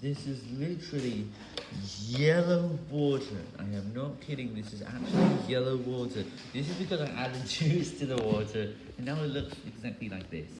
This is literally yellow water. I am not kidding, this is actually yellow water. This is because I added juice to the water, and now it looks exactly like this.